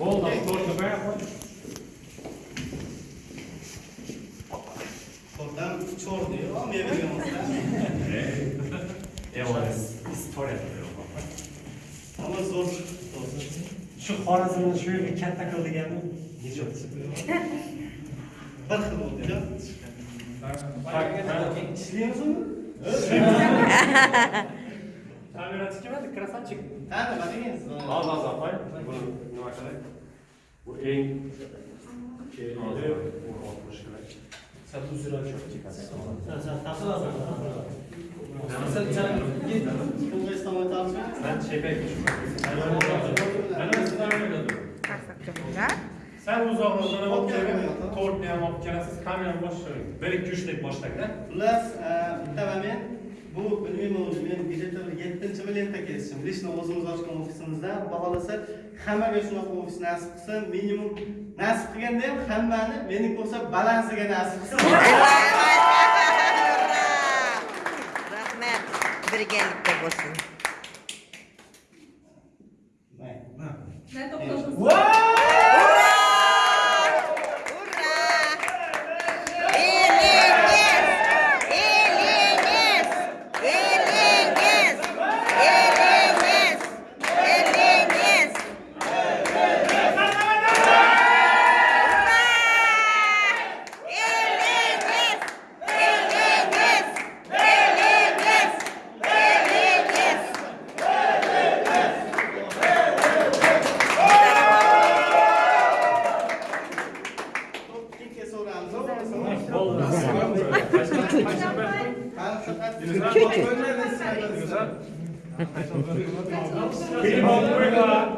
Bol da zor köpeğe koy. Oradan çor diyor ama meyve diyor Ne? Evanes. İstor yapıyor. Ama zor. zor Şu Horazm'ın şöyle bir kent takıldı geldi. Hiç yok. Bakın oldu ya. Bak, bak, bak, bak, bak, Камерасы kelmadi, красавчик. Qani, qadingiz? Hozir opa, buni nima qilay? Bu eng kerakli 60 kerak. Satu zira çok çıkar. Satu lazım. Sen sen git. Kongres tamamı Sen çepek. Ben sizden öyle Sen uzoqroqdan olib kelgan, to'rtni ham olib kelasiz, kamerani bosh 1 2 3 deb boshlang-da. Xullas, bitta 7 milliardda kesdim. Lishni o'zimiz ochgan ofisimizda, xohlasa hammaga shunaqa ofis nasib qilsin, minimum nasib qilganda ham hammani meni ko'rsa balansiga nasib qilsin. Rahmat. Birgalikda bo'lsin. Ura! Küçük. Küçük. Benim okulda.